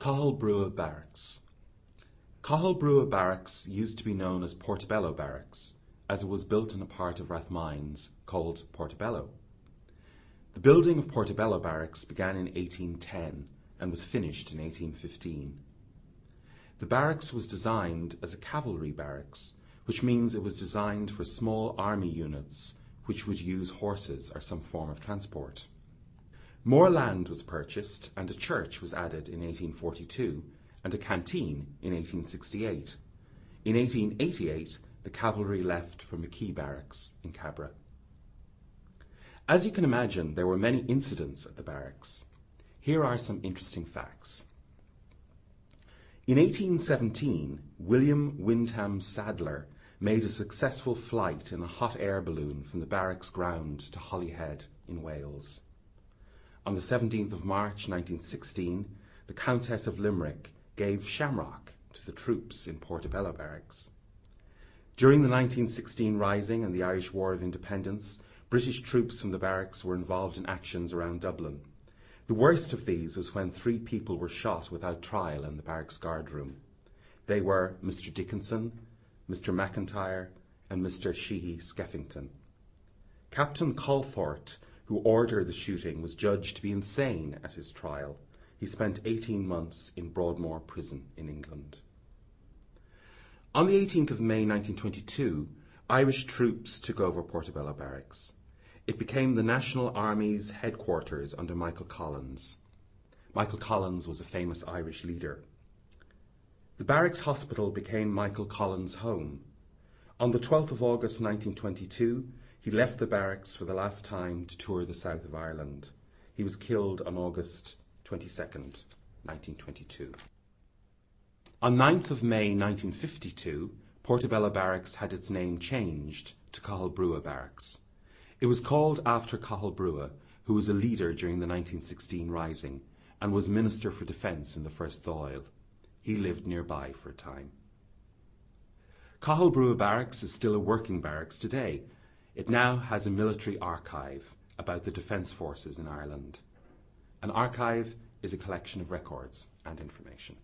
Cathal Brugha Barracks Cathal Brugha Barracks used to be known as Portobello Barracks, as it was built in a part of Rathmines called Portobello. The building of Portobello Barracks began in 1810 and was finished in 1815. The barracks was designed as a cavalry barracks, which means it was designed for small army units which would use horses or some form of transport. More land was purchased and a church was added in 1842 and a canteen in 1868. In 1888, the cavalry left for McKee Barracks in Cabra. As you can imagine, there were many incidents at the barracks. Here are some interesting facts. In 1817, William Wyndham Sadler made a successful flight in a hot air balloon from the barracks ground to Holyhead in Wales. On the 17th of March 1916, the Countess of Limerick gave shamrock to the troops in Portobello Barracks. During the 1916 Rising and the Irish War of Independence, British troops from the barracks were involved in actions around Dublin. The worst of these was when three people were shot without trial in the barracks guard room. They were Mr. Dickinson, Mr. McIntyre, and Mr. Sheehy Skeffington. Captain Calthorpe who ordered the shooting, was judged to be insane at his trial. He spent 18 months in Broadmoor Prison in England. On the 18th of May 1922, Irish troops took over Portobello Barracks. It became the National Army's headquarters under Michael Collins. Michael Collins was a famous Irish leader. The barracks hospital became Michael Collins' home. On the 12th of August 1922, he left the barracks for the last time to tour the south of Ireland. He was killed on August 22nd, 1922. On 9th of May 1952, Portobello Barracks had its name changed to Cathal Brugha Barracks. It was called after Cathal Brugha, who was a leader during the 1916 Rising and was Minister for Defence in the First Dáil. He lived nearby for a time. Cathal Brugha Barracks is still a working barracks today it now has a military archive about the Defence Forces in Ireland. An archive is a collection of records and information.